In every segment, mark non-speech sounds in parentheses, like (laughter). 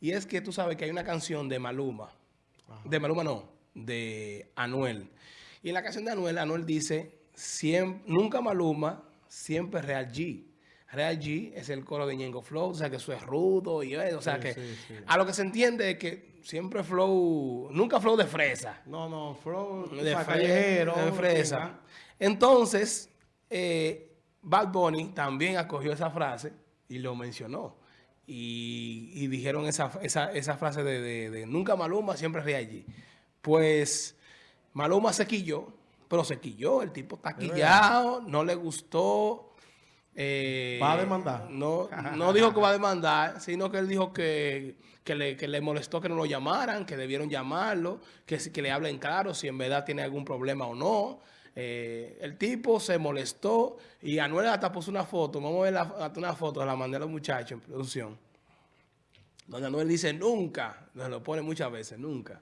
Y es que tú sabes que hay una canción de Maluma, de Maluma no, de Anuel. Y en la canción de Anuel, Anuel dice, nunca Maluma, siempre Real G. Real G es el coro de Ñengo Flow, o sea que eso es rudo y eso, o sea que a lo que se entiende es que siempre Flow, nunca Flow de fresa. No, no, Flow de callejero. De fresa. Entonces, eh, Bad Bunny también acogió esa frase y lo mencionó y, dijeron esa, esa, frase de, nunca Maluma, siempre ríe allí. Pues Maluma se quilló, pero se quilló, el tipo está quillado, no le gustó. Eh, ¿Va a demandar? No, no dijo que va a demandar, sino que él dijo que, le, molestó que no lo llamaran, que debieron llamarlo, que, que le hablen claro si en verdad tiene algún problema o no. Eh, el tipo se molestó y Anuel hasta puso una foto. Vamos a ver la, una foto, la mandé a los muchachos en producción. Donde Anuel dice nunca, nos lo pone muchas veces, nunca,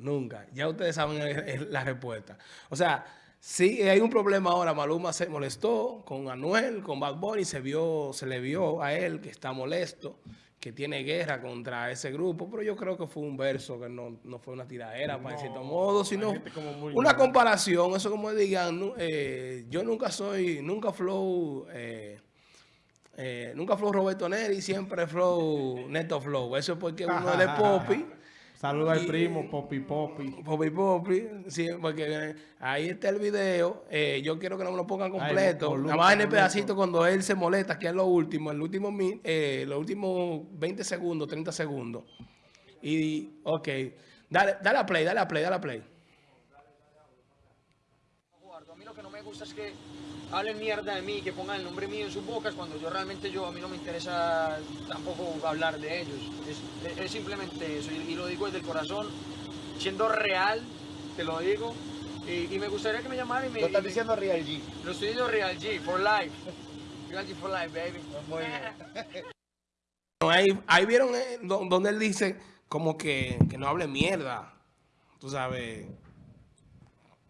nunca. Ya ustedes saben la respuesta. O sea, si hay un problema ahora. Maluma se molestó con Anuel, con Bad Bunny, se, vio, se le vio a él que está molesto que tiene guerra contra ese grupo, pero yo creo que fue un verso que no, fue una tiradera, para cierto modo, sino una comparación, eso como digan, eh, yo nunca soy, nunca flow, eh, eh, nunca flow Roberto Neri, siempre flow Neto Flow, eso es porque uno es de (laughs) Poppy, Saluda al primo, Popi Popi. Popi Popi, sí, porque ahí está el video. Eh, yo quiero que no lo pongan completo. Nada más en el pedacito cuando él se molesta, que es lo último, el último, eh, los últimos 20 segundos, 30 segundos. Y, ok, dale, dale a play, dale a play, dale a play. A mí lo que no me gusta es que hablen mierda de mí, que pongan el nombre mío en sus bocas, cuando yo realmente yo, a mí no me interesa tampoco hablar de ellos. Es, simplemente eso, y, lo digo desde el corazón, siendo real, te lo digo, y, me gustaría que me llamaran y me... Lo estás diciendo Real G. Lo estoy diciendo Real G, for life. Real G for life, baby. Muy bien. (laughs) ahí, ahí vieron eh, donde él dice como que, que no hable mierda, tú sabes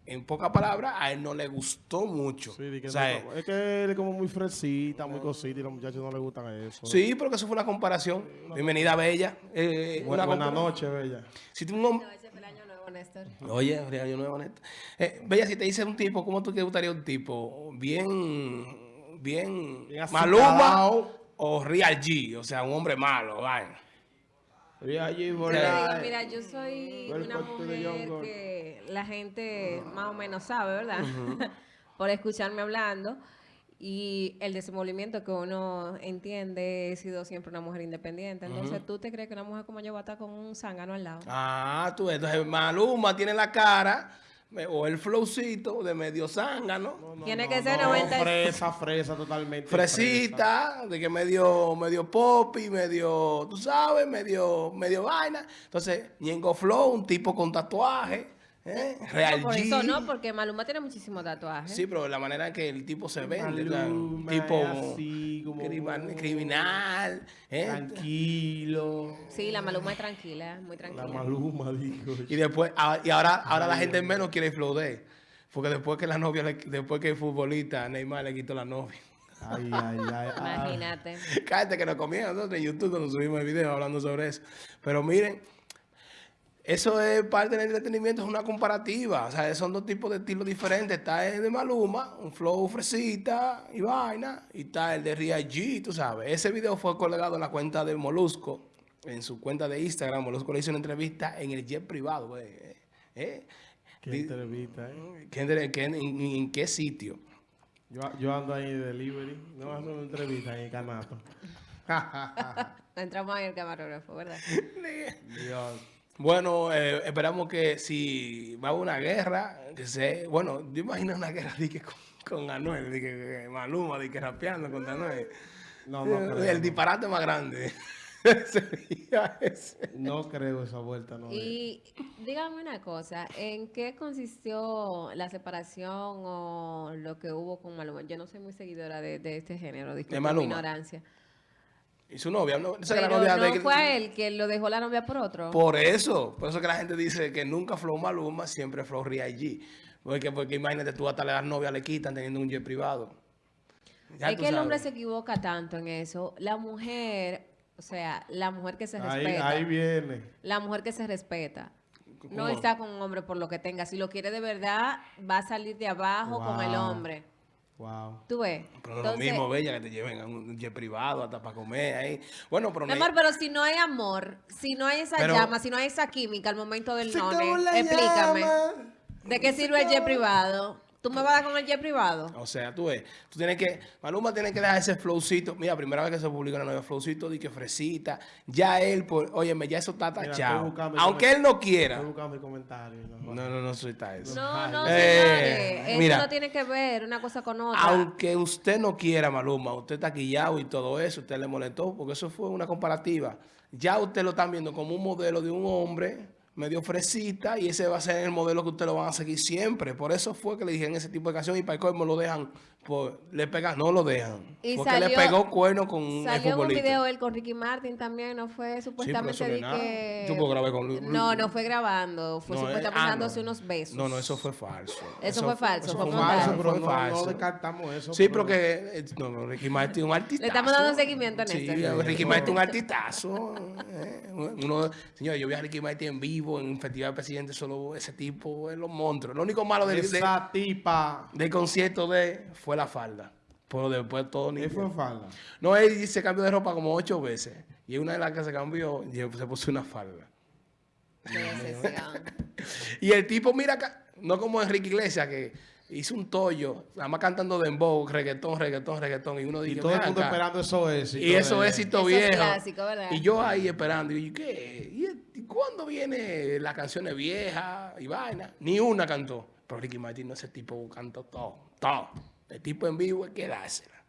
en pocas palabras, a él no le gustó mucho. Sí, es que él es como muy fresita, muy cosita y los muchachos no le gustan eso. Sí, pero que eso fue una comparación. Bienvenida, Bella. Eh, buena, noche, Bella. Si tú no... ese fue el año nuevo, Néstor. Oye, el año nuevo, Néstor. Eh, Bella, si te dice un tipo, ¿cómo tú te gustaría un tipo? Bien, bien, bien Maluma o Real G, o sea, un hombre malo, vaya. Mira, yo soy una mujer que la gente más o menos sabe, ¿verdad? (laughs) Por escucharme hablando. Y el desenvolvimiento que uno entiende, he sido siempre una mujer independiente. Entonces, ¿tú te crees que una mujer como yo va a estar con un zángano al lado? Ah, tú, entonces Maluma tiene la cara o el flowcito de medio zángano. Tiene que ser 90. fresa, fresa totalmente. Fresita, de que medio, medio y medio, tú sabes, medio, medio vaina. Entonces, Ñengo Flow, un tipo con tatuaje. ¿Eh? Real no, por eso no, porque Maluma tiene muchísimos tatuajes. Sí, pero la manera que el tipo se vende, tipo así, como criminal, ¿eh? tranquilo. Sí, la Maluma es tranquila, muy tranquila. La Maluma, dijo. Y después, ah, y ahora, ahora la gente menos quiere flow de porque después que la novia, después que el futbolista Neymar le quitó la novia. Ay, ay, ay. Imagínate. Cállate que nos comían en YouTube cuando subimos el video hablando sobre eso. Pero miren, eso es parte del entretenimiento, es una comparativa. O sea, son dos tipos de estilos diferentes. Está el de Maluma, un flow fresita y vaina. Y está el de Ria G, tú sabes. Ese video fue colgado en la cuenta de Molusco, en su cuenta de Instagram. Molusco le hizo una entrevista en el jet privado. ¿eh? ¿Eh? ¿Qué entrevista, eh? en, qué sitio? Yo, ando ahí de delivery. No hacer una entrevista en el canato. (laughs) Entramos ahí el camarógrafo, ¿verdad? (laughs) Dios. Bueno, eh, esperamos que si va a una guerra, que se, bueno, yo imagino una guerra con, Anuel, de que, Maluma, de que rapeando contra Anuel. No, no El disparate más grande. (laughs) No creo esa vuelta, no. Y dígame una cosa, ¿en qué consistió la separación o lo que hubo con Maluma? Yo no soy muy seguidora de, este género, disculpe mi ignorancia. Y su novia, no, esa la Pero novia no de- fue a él que lo dejó la novia por otro. Por eso, por eso que la gente dice que nunca Flow Maluma, siempre Flow G. Porque, porque imagínate, tú hasta las novias le quitan teniendo un jet privado. Ya es que el hombre se equivoca tanto en eso. La mujer, o sea, la mujer que se Ahí, respeta. ahí viene. La mujer que se respeta. No está con un hombre por lo que tenga. Si lo quiere de verdad, va a salir de abajo con el Wow. hombre. Wow. ¿Tú ves? Pero no es lo mismo, Bella, que te lleven a un jet privado hasta para comer ahí. Bueno, pero Mi no amor, pero si no hay amor, si no hay esa Pero- llama, si no hay esa química al momento del none, explícame. llama. ¿De qué sirve el jet privado? ¿Tú me vas a dar con el jet privado? O sea, tú ves, tú tienes que, Maluma tiene que dejar ese flowcito. Mira, primera vez que se publica una nueva flowcito, di que fresita. Ya él, por, óyeme, ya eso está tachado. Aunque él no quiera. Estoy buscando mi comentario. No, No, no, no suelta eso. No, no, Eh, señores. Eso mira. no tiene que ver una cosa con otra. Aunque usted no quiera, Maluma, usted está quillado y todo eso, usted le molestó, porque eso fue una comparativa. Ya usted lo están viendo como un modelo de un hombre medio fresita y ese va a ser el modelo que usted lo van a seguir siempre. Por eso fue que le dijeron ese tipo de canción y para el colmo lo dejan, por- le pegan, no lo dejan. Y porque le pegó cuerno con un Salió en un video él con Ricky Martin también, ¿no fue? Supuestamente no que... Yo puedo grabar con Lu- No, no fue grabando, fue No, eh, supuestamente ah, no. dándose unos besos. No, no, eso fue falso. Eso fue falso, eso fue falso, pero fue no, falso. no descartamos eso. Sí, pero- que eh, no, no, Ricky Martin un artista. Le estamos dando seguimiento en sí, esto. Ricky Martin un (laughs) artistazo. eh, uno, señor, yo vi a Ricky Martin en vivo en un festival presidente, solo ese tipo es los monstruos. Lo único malo del, de- Esa tipa. del concierto de fue la falda. Pero después todo ni ¿Qué fue falda? No, él se cambió de ropa como ocho veces. Y una de las que se cambió, y se puso una falda. (laughs) Y el tipo, mira, no como Enrique Iglesias, que hizo un tollo, nada más cantando dembow, reggaetón, reggaetón, reggaetón. Y uno Y dice, todo el "Ven mundo acá". esperando eso éxito. Y eso es éxito Eso es viejo. clásico, ¿verdad? Y yo ahí esperando. Y yo, ¿qué? ¿Y, y cuándo viene las canciones viejas y vaina? Ni una cantó. Pero Ricky Martin, no, ese tipo cantó todo, todo. El tipo en vivo hay que dársela.